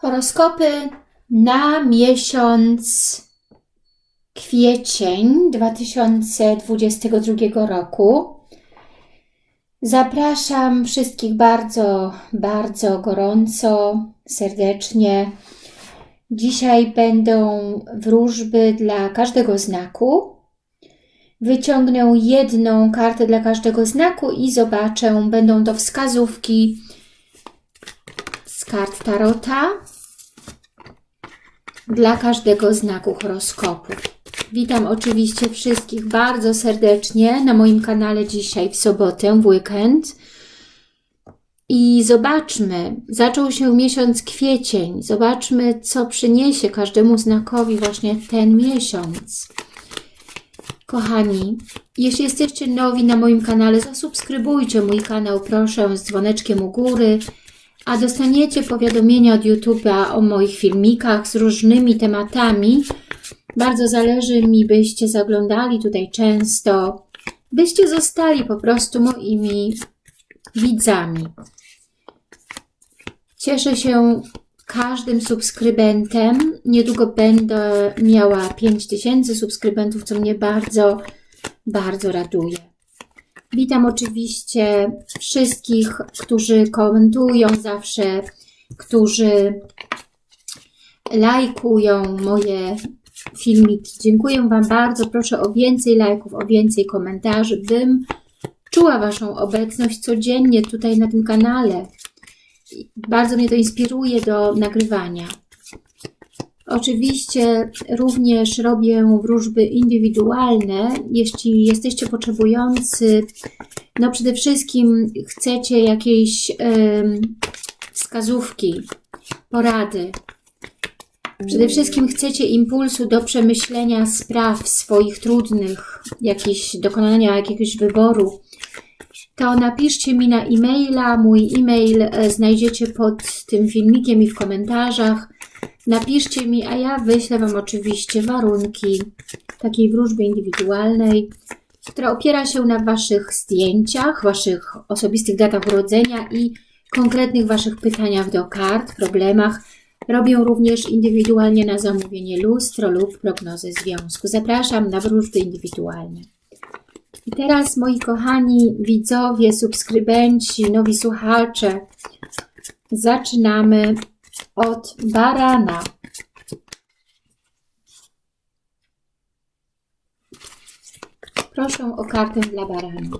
Horoskopy na miesiąc kwiecień 2022 roku. Zapraszam wszystkich bardzo, bardzo gorąco, serdecznie. Dzisiaj będą wróżby dla każdego znaku. Wyciągnę jedną kartę dla każdego znaku i zobaczę, będą to wskazówki kart Tarota dla każdego znaku horoskopu. Witam oczywiście wszystkich bardzo serdecznie na moim kanale dzisiaj w sobotę, w weekend. I zobaczmy, zaczął się miesiąc kwiecień. Zobaczmy, co przyniesie każdemu znakowi właśnie ten miesiąc. Kochani, jeśli jesteście nowi na moim kanale, zasubskrybujcie mój kanał, proszę, z dzwoneczkiem u góry, a dostaniecie powiadomienia od YouTube'a o moich filmikach z różnymi tematami. Bardzo zależy mi, byście zaglądali tutaj często, byście zostali po prostu moimi widzami. Cieszę się każdym subskrybentem. Niedługo będę miała 5000 subskrybentów, co mnie bardzo, bardzo raduje. Witam oczywiście wszystkich, którzy komentują zawsze, którzy lajkują moje filmiki. Dziękuję Wam bardzo. Proszę o więcej lajków, o więcej komentarzy, bym czuła Waszą obecność codziennie tutaj na tym kanale. Bardzo mnie to inspiruje do nagrywania. Oczywiście również robię wróżby indywidualne. Jeśli jesteście potrzebujący, no przede wszystkim chcecie jakiejś wskazówki, porady. Przede wszystkim chcecie impulsu do przemyślenia spraw swoich trudnych, jakieś, dokonania jakiegoś wyboru, to napiszcie mi na e-maila. Mój e-mail e, znajdziecie pod tym filmikiem i w komentarzach. Napiszcie mi, a ja wyślę Wam oczywiście warunki takiej wróżby indywidualnej, która opiera się na Waszych zdjęciach, Waszych osobistych datach urodzenia i konkretnych Waszych pytaniach do kart, problemach. Robię również indywidualnie na zamówienie lustro lub prognozę związku. Zapraszam na wróżby indywidualne. I teraz, moi kochani widzowie, subskrybenci, nowi słuchacze, zaczynamy od barana. Proszę o kartę dla barana.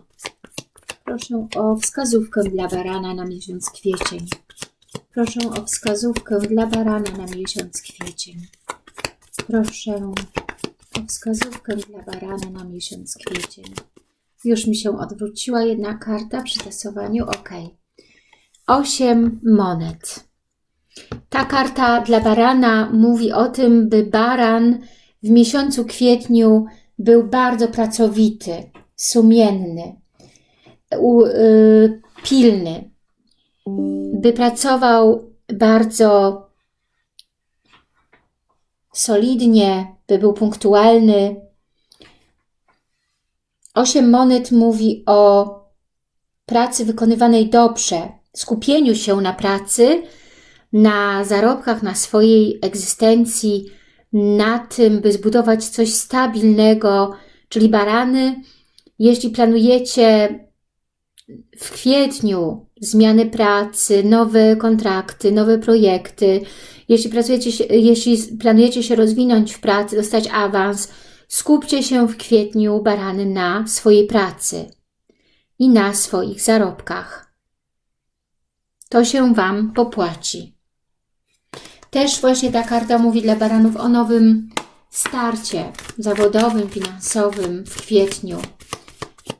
Proszę o wskazówkę dla barana na miesiąc kwiecień. Proszę o wskazówkę dla barana na miesiąc kwiecień. Proszę o wskazówkę dla barana na miesiąc kwiecień. Już mi się odwróciła jedna karta przy tasowaniu. OK. 8 monet. Ta karta dla barana mówi o tym, by baran w miesiącu kwietniu był bardzo pracowity, sumienny, y, pilny, by pracował bardzo solidnie, by był punktualny. Osiem monet mówi o pracy wykonywanej dobrze, skupieniu się na pracy, na zarobkach, na swojej egzystencji, na tym, by zbudować coś stabilnego, czyli barany. Jeśli planujecie w kwietniu zmiany pracy, nowe kontrakty, nowe projekty, jeśli, pracujecie, jeśli planujecie się rozwinąć w pracy, dostać awans, skupcie się w kwietniu barany na swojej pracy i na swoich zarobkach. To się Wam popłaci. Też właśnie ta karta mówi dla baranów o nowym starcie zawodowym, finansowym w kwietniu.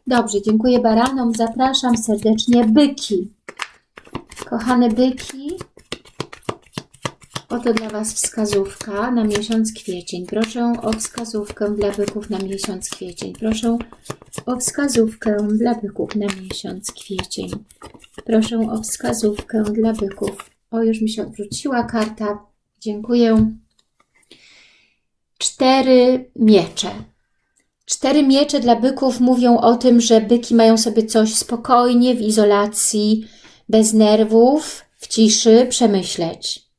Dobrze, dziękuję baranom. Zapraszam serdecznie byki. Kochane byki, Oto dla Was wskazówka na miesiąc kwiecień. Proszę o wskazówkę dla byków na miesiąc kwiecień. Proszę o wskazówkę dla byków na miesiąc kwiecień. Proszę o wskazówkę dla byków. O, już mi się odwróciła karta. Dziękuję. Cztery miecze. Cztery miecze dla byków mówią o tym, że byki mają sobie coś spokojnie, w izolacji, bez nerwów, w ciszy przemyśleć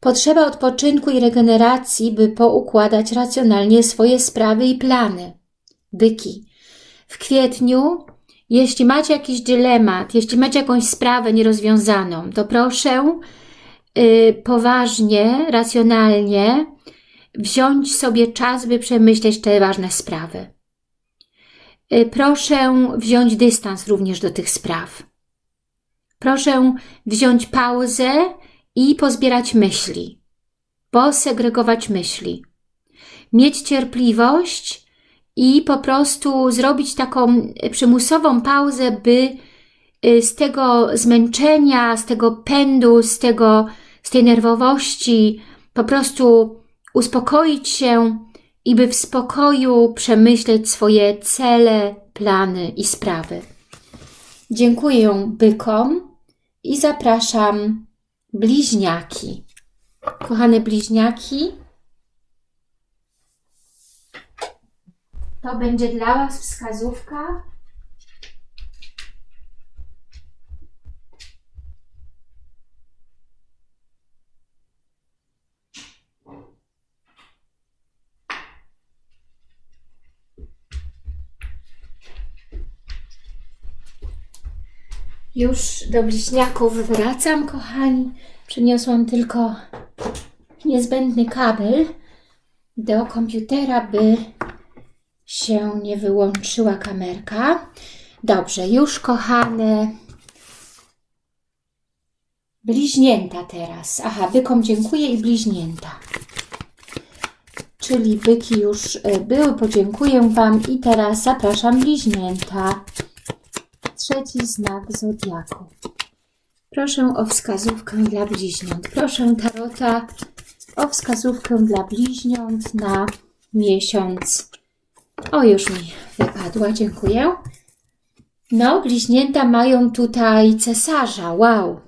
Potrzeba odpoczynku i regeneracji, by poukładać racjonalnie swoje sprawy i plany. Byki. W kwietniu, jeśli macie jakiś dylemat, jeśli macie jakąś sprawę nierozwiązaną, to proszę yy, poważnie, racjonalnie wziąć sobie czas, by przemyśleć te ważne sprawy. Yy, proszę wziąć dystans również do tych spraw. Proszę wziąć pauzę i pozbierać myśli, posegregować myśli, mieć cierpliwość i po prostu zrobić taką przymusową pauzę, by y, z tego zmęczenia, z tego pędu, z, tego, z tej nerwowości po prostu uspokoić się i by w spokoju przemyśleć swoje cele, plany i sprawy. Dziękuję bykom i zapraszam bliźniaki. Kochane bliźniaki, to będzie dla Was wskazówka Już do bliźniaków wracam, kochani. Przyniosłam tylko niezbędny kabel do komputera, by się nie wyłączyła kamerka. Dobrze, już kochane bliźnięta teraz. Aha, bykom dziękuję i bliźnięta. Czyli byki już e, były, podziękuję Wam i teraz zapraszam bliźnięta trzeci znak Zodiaku. Proszę o wskazówkę dla bliźniąt. Proszę Tarota o wskazówkę dla bliźniąt na miesiąc. O, już mi wypadła, dziękuję. No, bliźnięta mają tutaj cesarza, wow.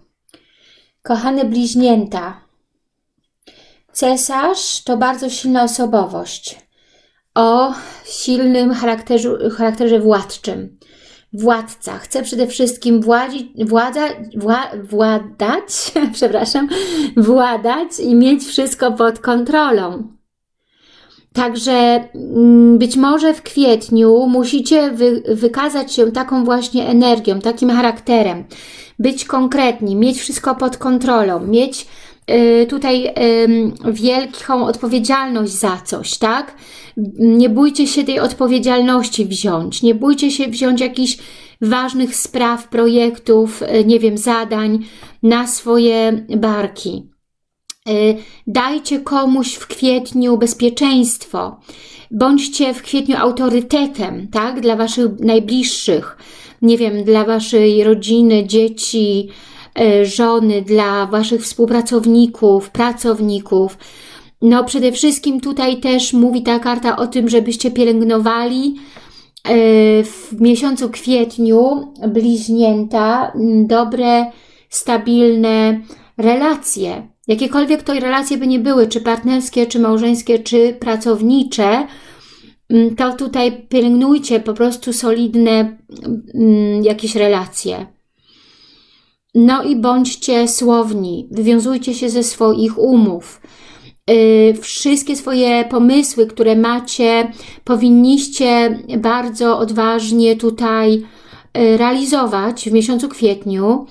Kochane bliźnięta, cesarz to bardzo silna osobowość o silnym charakterze, charakterze władczym władca. Chce przede wszystkim władzi, władza, wła, władać, przepraszam, władać i mieć wszystko pod kontrolą. Także mm, być może w kwietniu musicie wy, wykazać się taką właśnie energią, takim charakterem, być konkretni, mieć wszystko pod kontrolą, mieć y, tutaj y, wielką odpowiedzialność za coś, tak? Nie bójcie się tej odpowiedzialności wziąć, nie bójcie się wziąć jakichś ważnych spraw, projektów, e, nie wiem, zadań na swoje barki. E, dajcie komuś w kwietniu bezpieczeństwo. Bądźcie w kwietniu autorytetem, tak, dla Waszych najbliższych, nie wiem, dla Waszej rodziny, dzieci, e, żony, dla Waszych współpracowników, pracowników, no przede wszystkim tutaj też mówi ta karta o tym, żebyście pielęgnowali e, w miesiącu kwietniu bliźnięta dobre, stabilne relacje. Jakiekolwiek to relacje by nie były, czy partnerskie, czy małżeńskie, czy pracownicze, to tutaj pielęgnujcie po prostu solidne jakieś relacje. No i bądźcie słowni, wywiązujcie się ze swoich umów. Y, wszystkie swoje pomysły, które macie, powinniście bardzo odważnie tutaj y, realizować w miesiącu kwietniu,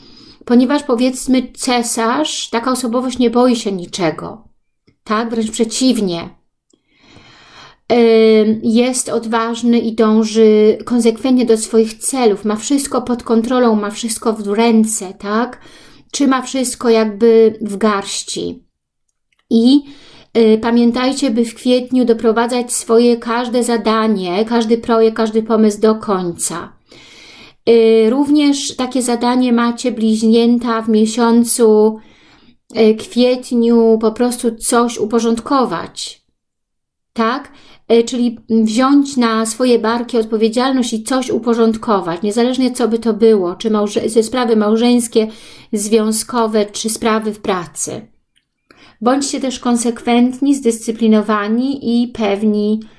ponieważ powiedzmy cesarz, taka osobowość nie boi się niczego, tak? Wręcz przeciwnie. Jest odważny i dąży konsekwentnie do swoich celów, ma wszystko pod kontrolą, ma wszystko w ręce, tak? Trzyma wszystko jakby w garści. I Y, pamiętajcie, by w kwietniu doprowadzać swoje każde zadanie, każdy projekt, każdy pomysł do końca. Y, również takie zadanie macie bliźnięta w miesiącu y, kwietniu, po prostu coś uporządkować. Tak? Czyli wziąć na swoje barki odpowiedzialność i coś uporządkować, niezależnie co by to było, czy małże sprawy małżeńskie, związkowe, czy sprawy w pracy. Bądźcie też konsekwentni, zdyscyplinowani i pewni y,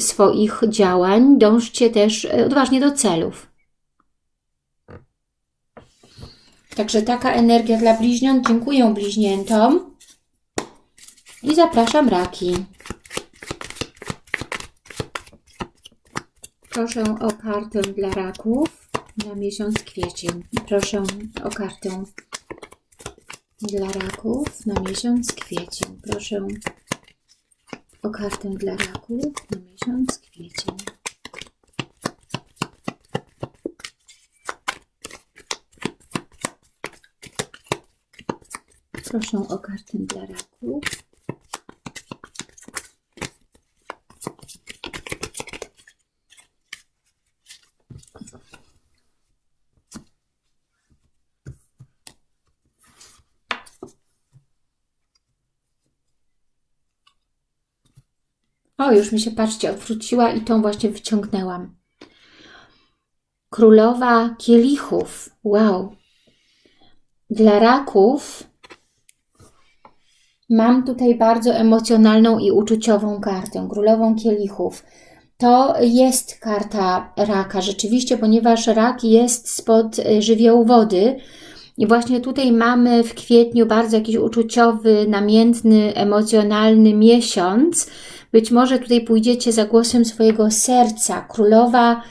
swoich działań. Dążcie też y, odważnie do celów. Także taka energia dla bliźniąt. Dziękuję bliźniętom. I zapraszam raki. Proszę o kartę dla raków na miesiąc kwiecień. Proszę o kartę dla raków na miesiąc kwiecień. Proszę o kartę dla raków na miesiąc kwiecień. Proszę o kartę dla raków. Już mi się, patrzcie, odwróciła i tą właśnie wyciągnęłam. Królowa kielichów. Wow. Dla raków mam tutaj bardzo emocjonalną i uczuciową kartę. Królową kielichów. To jest karta raka, rzeczywiście, ponieważ rak jest spod y, żywiołu wody. I właśnie tutaj mamy w kwietniu bardzo jakiś uczuciowy, namiętny, emocjonalny miesiąc, być może tutaj pójdziecie za głosem swojego serca. Królowa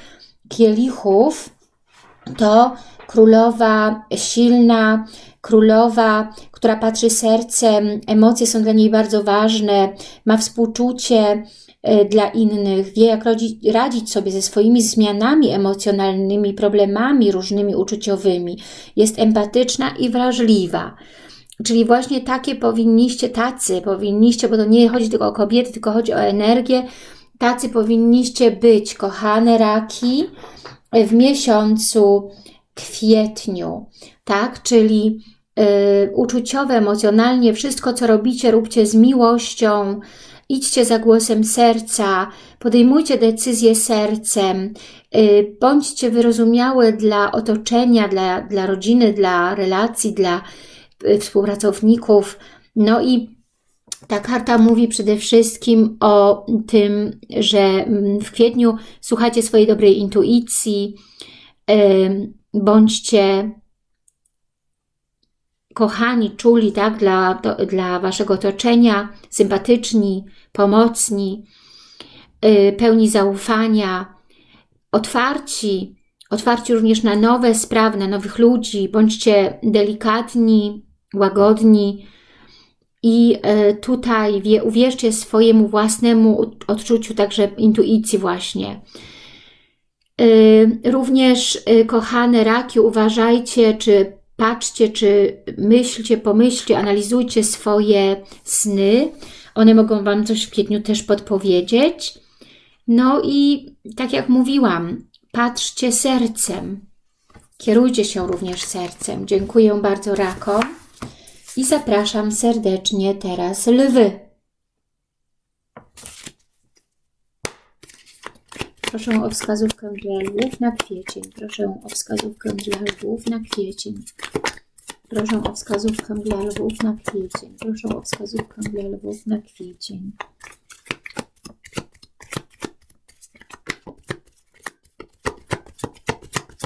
kielichów to królowa silna, królowa, która patrzy sercem, emocje są dla niej bardzo ważne, ma współczucie e, dla innych, wie jak radzić sobie ze swoimi zmianami emocjonalnymi, problemami różnymi uczuciowymi. Jest empatyczna i wrażliwa. Czyli właśnie takie powinniście, tacy powinniście, bo to nie chodzi tylko o kobiety, tylko chodzi o energię, tacy powinniście być, kochane raki, w miesiącu kwietniu, tak? Czyli y, uczuciowe, emocjonalnie, wszystko co robicie, róbcie z miłością, idźcie za głosem serca, podejmujcie decyzje sercem, y, bądźcie wyrozumiałe dla otoczenia, dla, dla rodziny, dla relacji, dla współpracowników. No i ta karta mówi przede wszystkim o tym, że mm, w kwietniu słuchacie swojej dobrej intuicji, bądźcie kochani, czuli tak, dla, dla Waszego otoczenia, sympatyczni, pomocni, y, pełni zaufania, otwarci, otwarci również na nowe sprawy, na nowych ludzi, bądźcie delikatni, łagodni i e, tutaj wie, uwierzcie swojemu własnemu odczuciu, także intuicji właśnie. E, również, e, kochane raki, uważajcie, czy patrzcie, czy myślcie, pomyślcie, analizujcie swoje sny. One mogą Wam coś w kwietniu też podpowiedzieć. No i tak jak mówiłam, patrzcie sercem. Kierujcie się również sercem. Dziękuję bardzo rakom i zapraszam serdecznie teraz lwy. Proszę o wskazówkę dla lwów na kwiecień. Proszę o wskazówkę dla lwów na kwiecień. Proszę o wskazówkę dla lwów na kwiecień. Proszę o wskazówkę dla lwów na kwiecień.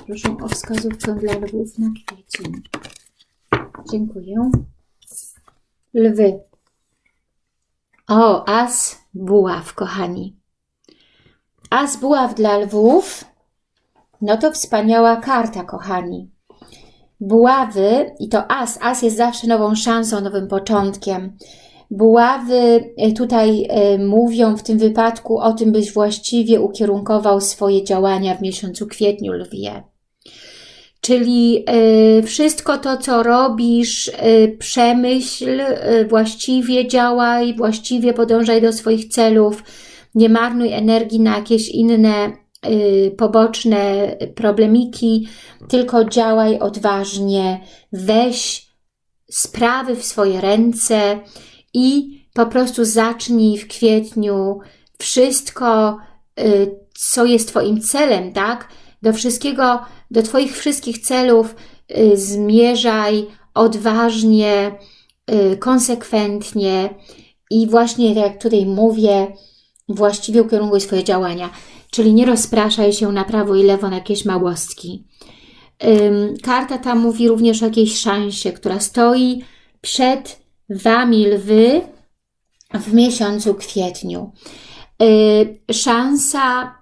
Proszę o wskazówkę dla lwów na kwiecień. Dziękuję lwy. O, as buław, kochani. As buław dla lwów, no to wspaniała karta, kochani. Buławy, i to as, as jest zawsze nową szansą, nowym początkiem. Buławy e, tutaj e, mówią w tym wypadku o tym, byś właściwie ukierunkował swoje działania w miesiącu kwietniu lwie. Czyli y, wszystko to, co robisz, y, przemyśl, y, właściwie działaj, właściwie podążaj do swoich celów, nie marnuj energii na jakieś inne poboczne problemiki, tylko działaj odważnie, weź sprawy w swoje ręce i po prostu zacznij w kwietniu wszystko, co jest Twoim celem, tak? Do wszystkiego do Twoich wszystkich celów y, zmierzaj odważnie, y, konsekwentnie i właśnie tak jak tutaj mówię, właściwie ukierunkuj swoje działania. Czyli nie rozpraszaj się na prawo i lewo na jakieś małostki. Karta ta mówi również o jakiejś szansie, która stoi przed Wami lwy w miesiącu kwietniu. Szansa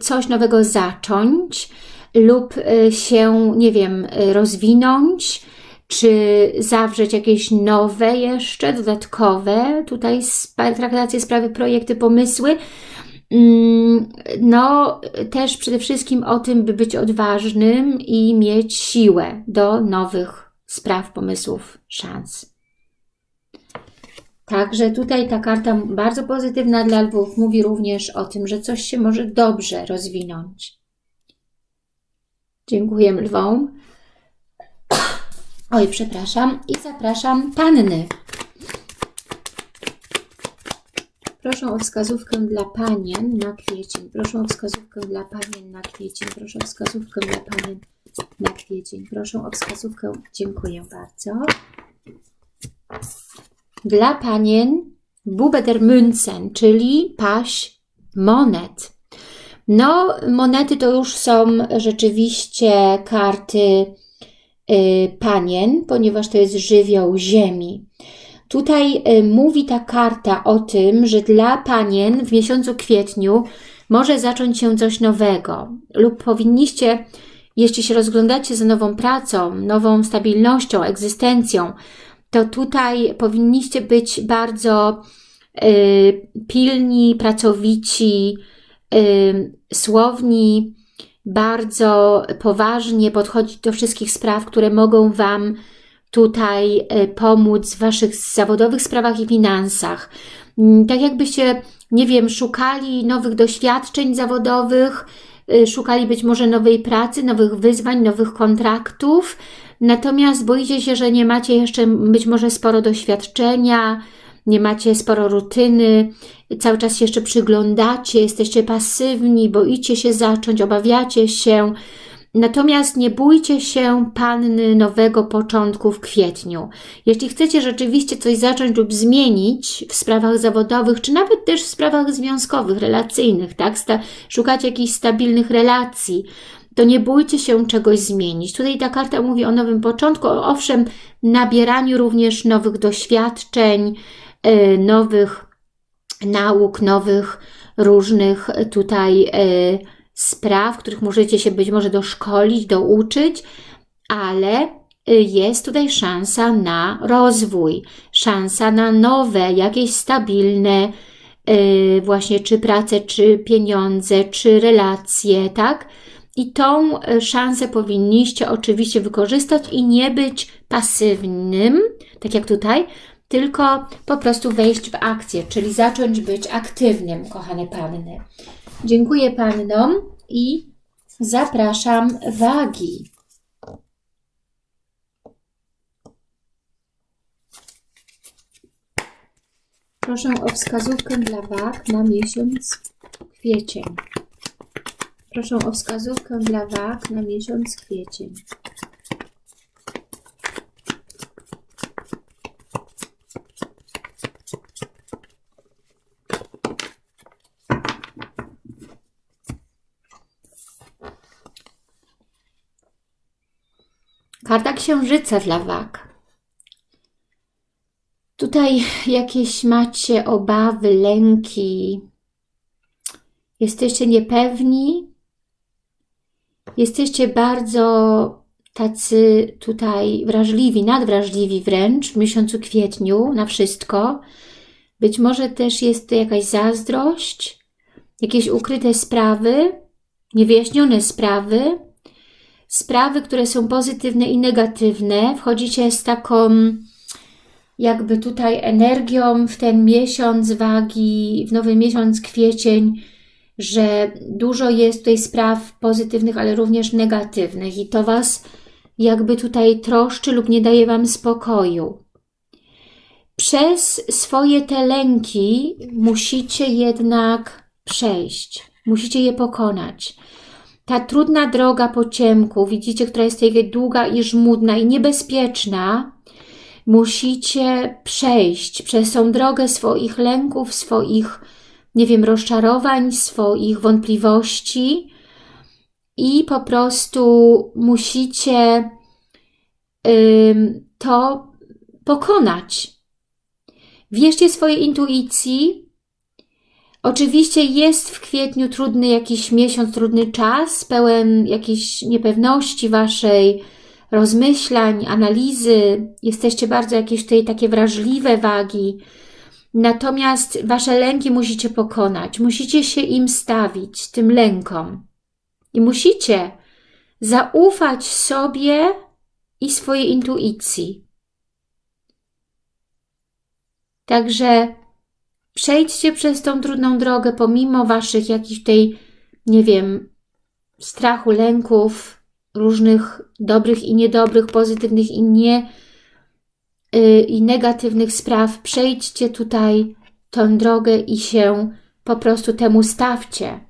coś nowego zacząć lub się, nie wiem, rozwinąć, czy zawrzeć jakieś nowe jeszcze, dodatkowe, tutaj traktacje, sprawy, projekty, pomysły. Mm, no, też przede wszystkim o tym, by być odważnym i mieć siłę do nowych spraw, pomysłów, szans. Także tutaj ta karta bardzo pozytywna dla lwów mówi również o tym, że coś się może dobrze rozwinąć. Dziękuję lwom. Oj, przepraszam. I zapraszam panny. Proszę o wskazówkę dla panien na kwiecień. Proszę o wskazówkę dla panien na kwiecień. Proszę o wskazówkę dla panien na kwiecień. Proszę o wskazówkę. Dziękuję bardzo. Dla panien Bubeder Münzen, czyli paść monet. No, monety to już są rzeczywiście karty Y, panien, ponieważ to jest żywioł ziemi. Tutaj y, mówi ta karta o tym, że dla panien w miesiącu kwietniu może zacząć się coś nowego lub powinniście, jeśli się rozglądacie za nową pracą, nową stabilnością, egzystencją, to tutaj powinniście być bardzo y, pilni, pracowici, y, słowni, bardzo poważnie podchodzić do wszystkich spraw, które mogą Wam tutaj e, pomóc w Waszych zawodowych sprawach i finansach. Mm, tak jakbyście, nie wiem, szukali nowych doświadczeń zawodowych, e, szukali być może nowej pracy, nowych wyzwań, nowych kontraktów, natomiast boicie się, że nie macie jeszcze być może sporo doświadczenia, nie macie sporo rutyny, cały czas się jeszcze przyglądacie, jesteście pasywni, boicie się zacząć, obawiacie się. Natomiast nie bójcie się panny nowego początku w kwietniu. Jeśli chcecie rzeczywiście coś zacząć lub zmienić w sprawach zawodowych, czy nawet też w sprawach związkowych, relacyjnych, tak? Szukać jakichś stabilnych relacji, to nie bójcie się czegoś zmienić. Tutaj ta karta mówi o nowym początku, owszem, nabieraniu również nowych doświadczeń, E, nowych nauk, nowych różnych tutaj e, spraw, których możecie się być może doszkolić, douczyć, ale e, jest tutaj szansa na rozwój, szansa na nowe, jakieś stabilne właśnie czy pracę, czy pieniądze, czy relacje, tak? I tą szansę powinniście oczywiście wykorzystać i nie być pasywnym, tak jak tutaj, tylko po prostu wejść w akcję, czyli zacząć być aktywnym, kochane panny. Dziękuję pannom i zapraszam wagi. Proszę o wskazówkę dla wag na miesiąc kwiecień. Proszę o wskazówkę dla wag na miesiąc kwiecień. Karta Księżyca dla wag. Tutaj jakieś macie obawy, lęki, jesteście niepewni, jesteście bardzo tacy tutaj wrażliwi, nadwrażliwi wręcz w miesiącu kwietniu na wszystko. Być może też jest to jakaś zazdrość, jakieś ukryte sprawy, niewyjaśnione sprawy, sprawy, które są pozytywne i negatywne. Wchodzicie z taką jakby tutaj energią w ten miesiąc wagi, w nowy miesiąc kwiecień, że dużo jest tutaj spraw pozytywnych, ale również negatywnych i to Was jakby tutaj troszczy lub nie daje Wam spokoju. Przez swoje te lęki musicie jednak przejść, musicie je pokonać ta trudna droga po ciemku, widzicie, która jest tutaj długa i żmudna i niebezpieczna, musicie przejść przez tą drogę swoich lęków, swoich, nie wiem, rozczarowań, swoich wątpliwości i po prostu musicie to pokonać. Wierzcie swojej intuicji. Oczywiście jest w kwietniu trudny jakiś miesiąc, trudny czas, pełen jakiejś niepewności Waszej, rozmyślań, analizy. Jesteście bardzo jakieś tutaj takie wrażliwe wagi. Natomiast Wasze lęki musicie pokonać. Musicie się im stawić, tym lękom. I musicie zaufać sobie i swojej intuicji. Także przejdźcie przez tą trudną drogę, pomimo Waszych jakichś tej, nie wiem, strachu, lęków, różnych dobrych i niedobrych, pozytywnych i nie i negatywnych spraw. Przejdźcie tutaj tę drogę i się po prostu temu stawcie.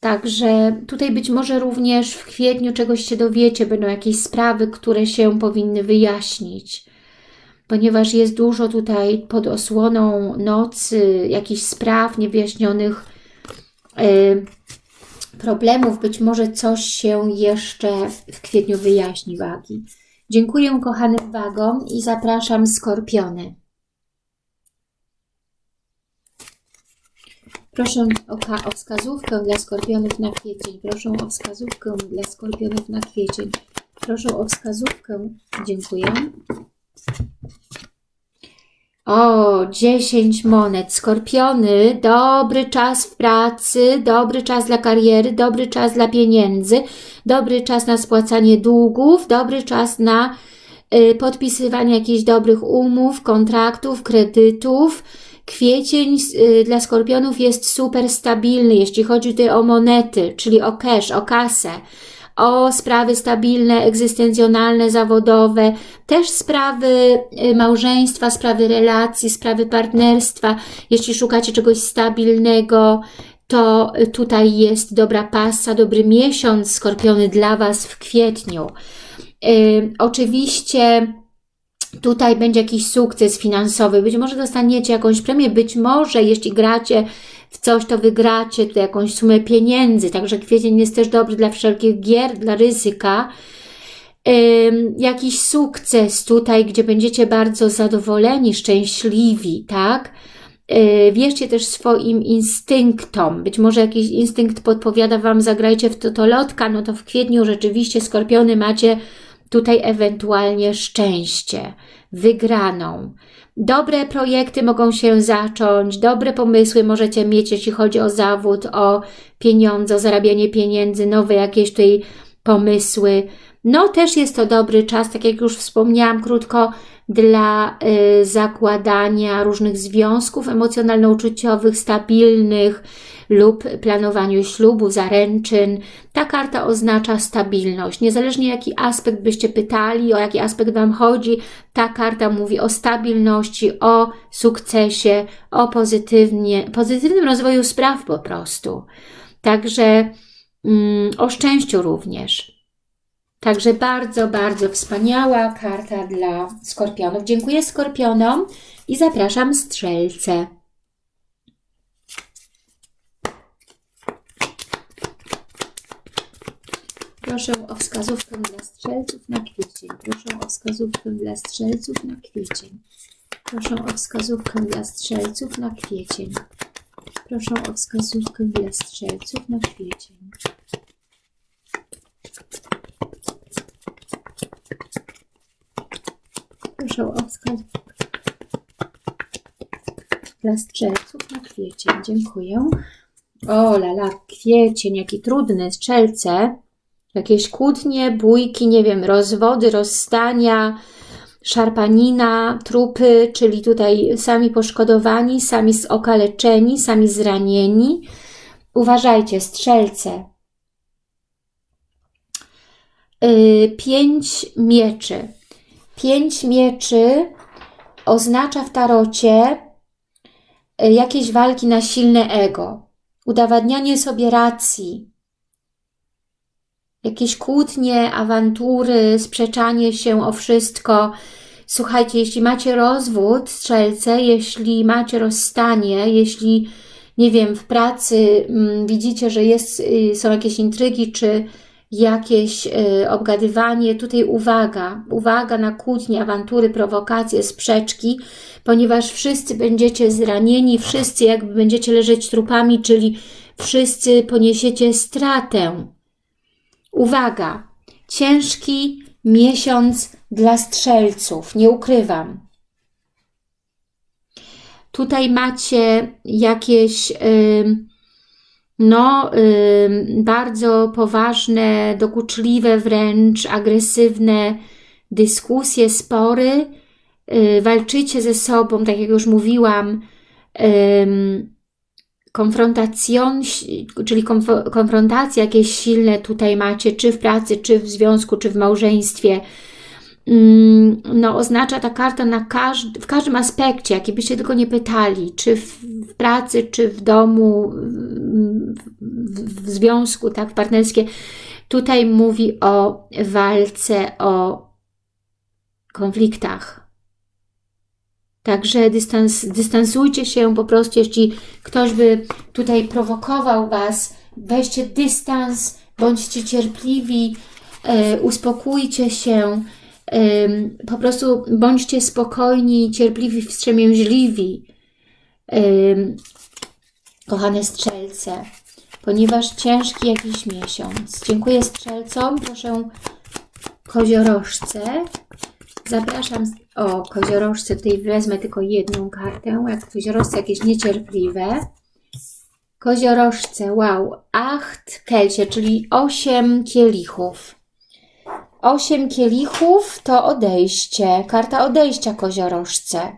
Także tutaj być może również w kwietniu czegoś się dowiecie, będą jakieś sprawy, które się powinny wyjaśnić, ponieważ jest dużo tutaj pod osłoną nocy, jakichś spraw niewyjaśnionych, yy, problemów, być może coś się jeszcze w kwietniu wyjaśni wagi. Dziękuję kochanym wagom i zapraszam skorpiony. Proszę o, o wskazówkę dla skorpionów na kwiecień. Proszę o wskazówkę dla skorpionów na kwiecień. Proszę o wskazówkę. Dziękuję. O, 10 monet. Skorpiony, dobry czas w pracy, dobry czas dla kariery, dobry czas dla pieniędzy, dobry czas na spłacanie długów, dobry czas na y, podpisywanie jakichś dobrych umów, kontraktów, kredytów, Kwiecień y, dla skorpionów jest super stabilny, jeśli chodzi tutaj o monety, czyli o cash, o kasę, o sprawy stabilne, egzystencjonalne, zawodowe, też sprawy y, małżeństwa, sprawy relacji, sprawy partnerstwa. Jeśli szukacie czegoś stabilnego, to tutaj jest dobra pasa, dobry miesiąc skorpiony dla Was w kwietniu. Yy, oczywiście tutaj będzie jakiś sukces finansowy, być może dostaniecie jakąś premię, być może jeśli gracie w coś, to wygracie tutaj jakąś sumę pieniędzy, także kwiecień jest też dobry dla wszelkich gier, dla ryzyka. Jakiś sukces tutaj, gdzie będziecie bardzo zadowoleni, szczęśliwi, tak? Yy, wierzcie też swoim instynktom. Być może jakiś instynkt podpowiada Wam, zagrajcie w totolotka, no to w kwietniu rzeczywiście skorpiony macie tutaj ewentualnie szczęście, wygraną. Dobre projekty mogą się zacząć, dobre pomysły możecie mieć, jeśli chodzi o zawód, o pieniądze, o zarabianie pieniędzy, nowe jakieś tutaj pomysły. No też jest to dobry czas, tak jak już wspomniałam krótko, dla y, zakładania różnych związków emocjonalno-uczuciowych, stabilnych, lub planowaniu ślubu, zaręczyn. Ta karta oznacza stabilność. Niezależnie jaki aspekt byście pytali, o jaki aspekt Wam chodzi, ta karta mówi o stabilności, o sukcesie, o pozytywnie, pozytywnym rozwoju spraw po prostu. Także mm, o szczęściu również. Także bardzo, bardzo wspaniała karta dla skorpionów. Dziękuję skorpionom i zapraszam strzelce. Proszę o wskazówkę dla strzelców na kwiecień. Proszę o wskazówkę dla strzelców na kwiecień. Proszę o wskazówkę dla strzelców na kwiecień. Proszę o wskazówkę dla strzelców na kwiecień. Proszę o wskazówkę dla strzelców na kwiecień. Dziękuję. O, lala, kwiecień, jaki trudny, strzelce jakieś kłótnie, bójki, nie wiem, rozwody, rozstania, szarpanina, trupy, czyli tutaj sami poszkodowani, sami okaleczeni, sami zranieni. Uważajcie, strzelce. Yy, pięć mieczy. Pięć mieczy oznacza w tarocie yy, jakieś walki na silne ego, udowadnianie sobie racji, jakieś kłótnie, awantury, sprzeczanie się o wszystko. Słuchajcie, jeśli macie rozwód, strzelce, jeśli macie rozstanie, jeśli, nie wiem, w pracy mm, widzicie, że jest, y, są jakieś intrygi, czy jakieś y, obgadywanie. Tutaj uwaga, uwaga na kłótnie, awantury, prowokacje, sprzeczki, ponieważ wszyscy będziecie zranieni, wszyscy jakby będziecie leżeć trupami, czyli wszyscy poniesiecie stratę. Uwaga, ciężki miesiąc dla strzelców, nie ukrywam. Tutaj macie jakieś... No, bardzo poważne, dokuczliwe, wręcz agresywne dyskusje, spory. Y, walczycie ze sobą, tak jak już mówiłam, konfrontacją, czyli konf konfrontacja jakieś silne tutaj macie, czy w pracy, czy w związku, czy w małżeństwie. Mm, no, oznacza ta karta na każdy, w każdym aspekcie, jaki byście tylko nie pytali, czy w, w pracy, czy w domu, w, w związku, tak, partnerskie. Tutaj mówi o walce, o konfliktach. Także dystans, dystansujcie się po prostu, jeśli ktoś by tutaj prowokował Was, weźcie dystans, bądźcie cierpliwi, e, uspokójcie się, po prostu bądźcie spokojni, cierpliwi, wstrzemięźliwi, kochane strzelce, ponieważ ciężki jakiś miesiąc. Dziękuję strzelcom, proszę koziorożce. Zapraszam, o koziorożce, tutaj wezmę tylko jedną kartę, jak koziorożce jakieś niecierpliwe. Koziorożce, wow, acht kelcie, czyli osiem kielichów. Osiem kielichów to odejście, karta odejścia koziorożce.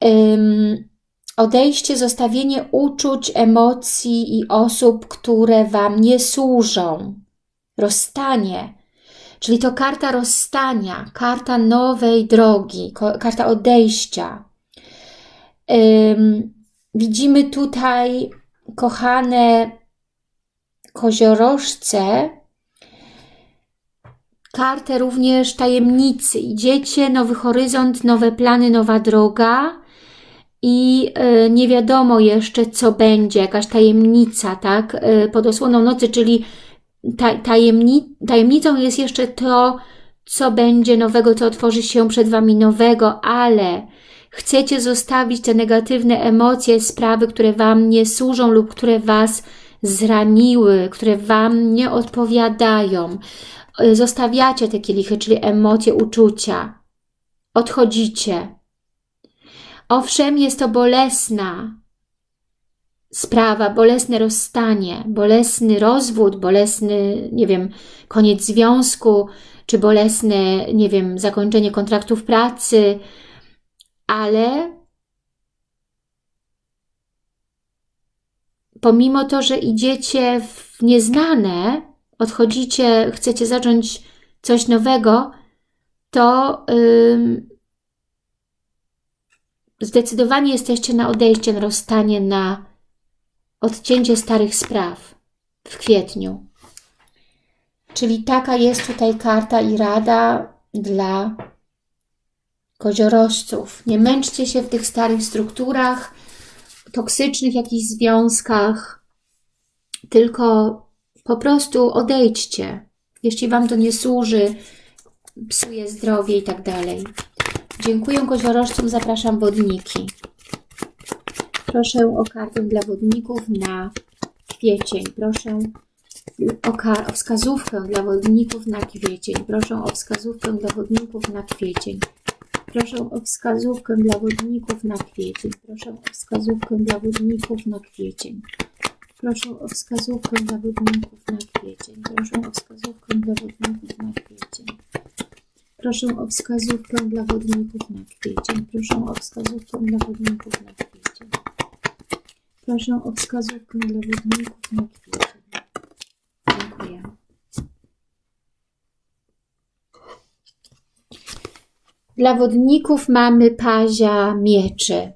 Um, odejście, zostawienie uczuć, emocji i osób, które Wam nie służą. Rozstanie, czyli to karta rozstania, karta nowej drogi, karta odejścia. Widzimy tutaj, kochane koziorożce, kartę również tajemnicy. Idziecie, nowy horyzont, nowe plany, nowa droga i y, nie wiadomo jeszcze, co będzie, jakaś tajemnica, tak? Y, pod osłoną nocy, czyli tajemni tajemnicą jest jeszcze to, co będzie nowego, co otworzy się przed Wami nowego, ale chcecie zostawić te negatywne emocje, sprawy, które Wam nie służą lub które Was zraniły, które Wam nie odpowiadają. Y, zostawiacie te kielichy, czyli emocje, uczucia. Odchodzicie. Owszem, jest to bolesna sprawa, bolesne rozstanie, bolesny rozwód, bolesny, nie wiem, koniec związku, czy bolesne, nie wiem, zakończenie kontraktów pracy, ale pomimo to, że idziecie w nieznane, odchodzicie, chcecie zacząć coś nowego, to yy, zdecydowanie jesteście na odejście, na rozstanie, na odcięcie starych spraw w kwietniu. Czyli taka jest tutaj karta i rada dla koziorożców. Nie męczcie się w tych starych strukturach, toksycznych jakichś związkach, tylko po prostu odejdźcie. Jeśli Wam to nie służy, psuje zdrowie i tak dalej. Dziękuję koziorożcom, zapraszam wodniki. Proszę o kartę dla wodników na kwiecień. Proszę o, o wskazówkę dla wodników na kwiecień. Proszę o wskazówkę dla wodników na kwiecień. Proszę o wskazówkę dla wodników na kwiecień. Proszę o wskazówkę dla wodników na kwiecień. Proszę o wskazówkę dla wodników na kwiecień. Proszę o wskazówkę dla wodników na kwiecień. Proszę o wskazówkę dla wodników na kwiecień. Proszę o wskazówkę dla wodników na kwiecień. Proszę o wskazówkę dla wodników na kwiecień. Dziękuję. Dla wodników mamy pazia mieczy.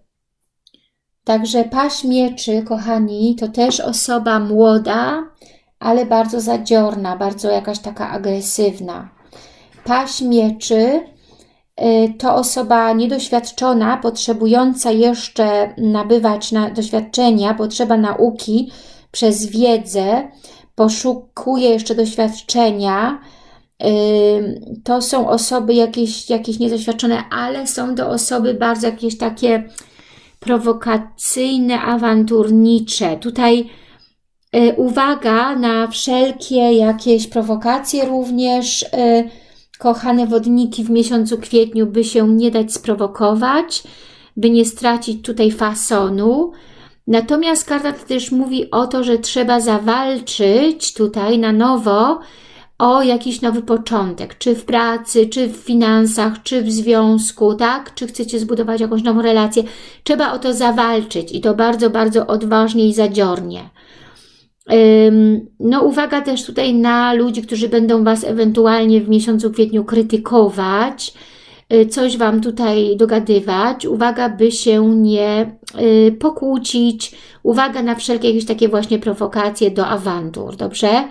Także paź mieczy, kochani, to też osoba młoda, ale bardzo zadziorna, bardzo jakaś taka agresywna. Paź mieczy to osoba niedoświadczona, potrzebująca jeszcze nabywać na doświadczenia, potrzeba nauki przez wiedzę, poszukuje jeszcze doświadczenia, to są osoby jakieś, jakieś niedoświadczone, ale są to osoby bardzo jakieś takie prowokacyjne, awanturnicze. Tutaj y, uwaga na wszelkie jakieś prowokacje również. Kochane wodniki w miesiącu kwietniu, by się nie dać sprowokować, by nie stracić tutaj fasonu. Natomiast karta też mówi o to, że trzeba zawalczyć tutaj na nowo o jakiś nowy początek, czy w pracy, czy w finansach, czy w związku, tak? Czy chcecie zbudować jakąś nową relację. Trzeba o to zawalczyć i to bardzo, bardzo odważnie i zadziornie. No uwaga też tutaj na ludzi, którzy będą Was ewentualnie w miesiącu kwietniu krytykować, y, coś Wam tutaj dogadywać. Uwaga, by się nie y, pokłócić. Uwaga na wszelkie jakieś takie właśnie prowokacje do awantur, dobrze?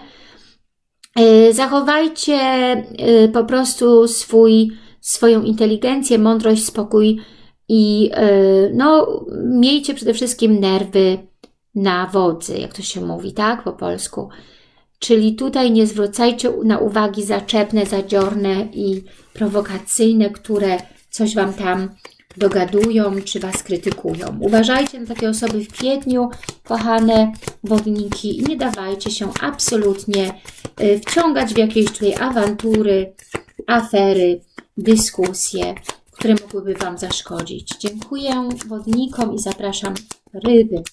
Y, zachowajcie po prostu swój, swoją inteligencję, mądrość, spokój i no, miejcie przede wszystkim nerwy na wodzy, jak to się mówi, tak, po polsku. Czyli tutaj nie zwracajcie na uwagi zaczepne, zadziorne i prowokacyjne, które coś Wam tam dogadują, czy Was krytykują. Uważajcie na takie osoby w kwietniu, kochane wodniki i nie dawajcie się absolutnie y, wciągać w jakieś tutaj awantury, afery, dyskusje, które mogłyby Wam zaszkodzić. Dziękuję wodnikom i zapraszam ryby.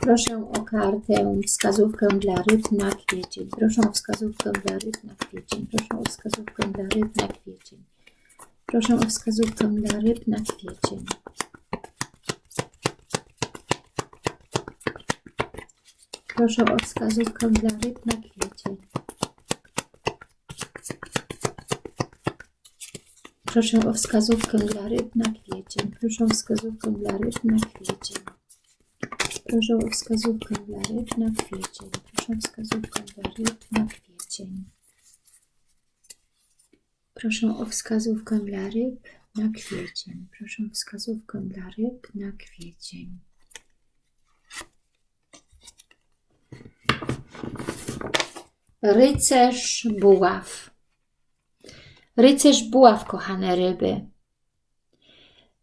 Proszę o kartę, wskazówkę dla ryb na kwiecień. Proszę o wskazówkę dla ryb na kwiecień. Proszę o wskazówkę dla ryb na kwiecień. Proszę o wskazówkę dla ryb na kwiecień. Proszę o wskazówkę dla ryb na kwiecień. Proszę o wskazówkę dla ryb na kwiecień. Proszę o wskazówkę dla ryb na kwiecień. Proszę o wskazówkę dla ryb na kwiecień. Proszę o wskazówkę dla ryb na kwiecień. Proszę o wskazówkę dla ryb na kwiecień. Proszę o wskazówkę dla ryb na kwiecień. Rycerz buław. Rycerz buław, kochane ryby.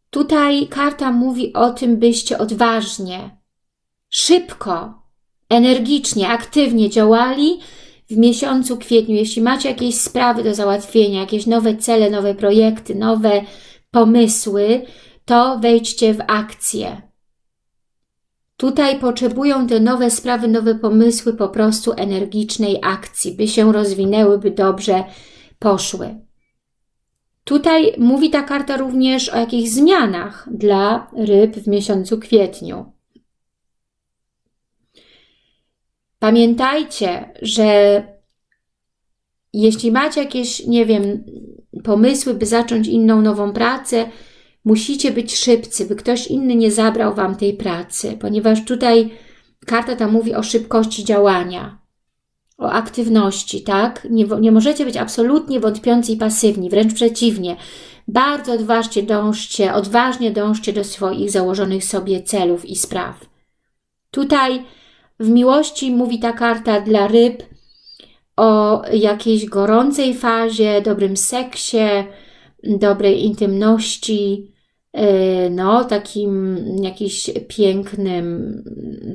Tutaj karta mówi o tym, byście odważnie, szybko, energicznie, aktywnie działali w miesiącu kwietniu. Jeśli macie jakieś sprawy do załatwienia, jakieś nowe cele, nowe projekty, nowe pomysły, to wejdźcie w akcję. Tutaj potrzebują te nowe sprawy, nowe pomysły po prostu energicznej akcji, by się rozwinęły, by dobrze poszły. Tutaj mówi ta karta również o jakichś zmianach dla ryb w miesiącu kwietniu. Pamiętajcie, że jeśli macie jakieś, nie wiem, pomysły, by zacząć inną, nową pracę, musicie być szybcy, by ktoś inny nie zabrał Wam tej pracy, ponieważ tutaj karta ta mówi o szybkości działania, o aktywności, tak? Nie, nie możecie być absolutnie wątpiący i pasywni, wręcz przeciwnie. Bardzo odważnie dążcie, odważnie dążcie do swoich założonych sobie celów i spraw. Tutaj w miłości mówi ta karta dla ryb o jakiejś gorącej fazie, dobrym seksie, dobrej intymności, e, no, takim jakimś pięknym,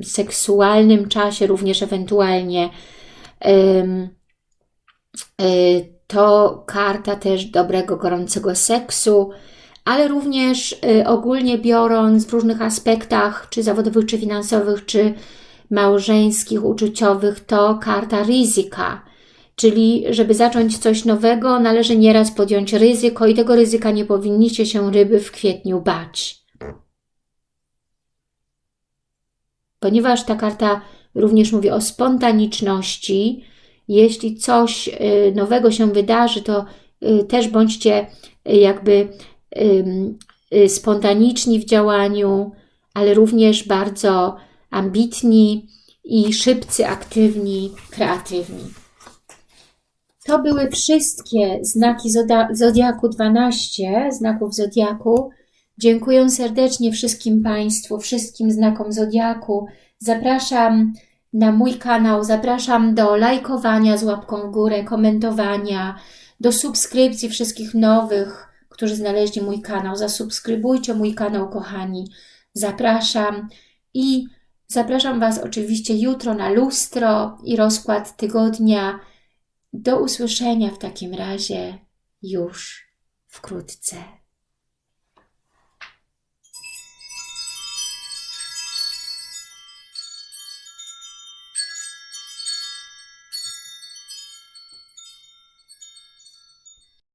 seksualnym czasie, również ewentualnie. E, to karta też dobrego, gorącego seksu, ale również e, ogólnie biorąc w różnych aspektach, czy zawodowych, czy finansowych, czy małżeńskich, uczuciowych to karta ryzyka. Czyli, żeby zacząć coś nowego, należy nieraz podjąć ryzyko i tego ryzyka nie powinniście się ryby w kwietniu bać. Ponieważ ta karta również mówi o spontaniczności, jeśli coś y, nowego się wydarzy, to y, też bądźcie y, jakby spontaniczni w działaniu, ale również bardzo ambitni i szybcy, aktywni, kreatywni. To były wszystkie znaki Zodiaku 12, znaków Zodiaku. Dziękuję serdecznie wszystkim Państwu, wszystkim znakom Zodiaku. Zapraszam na mój kanał. Zapraszam do lajkowania z łapką w górę, komentowania, do subskrypcji wszystkich nowych, którzy znaleźli mój kanał. Zasubskrybujcie mój kanał, kochani. Zapraszam i zapraszam Was oczywiście jutro na lustro i rozkład tygodnia. Do usłyszenia w takim razie już wkrótce.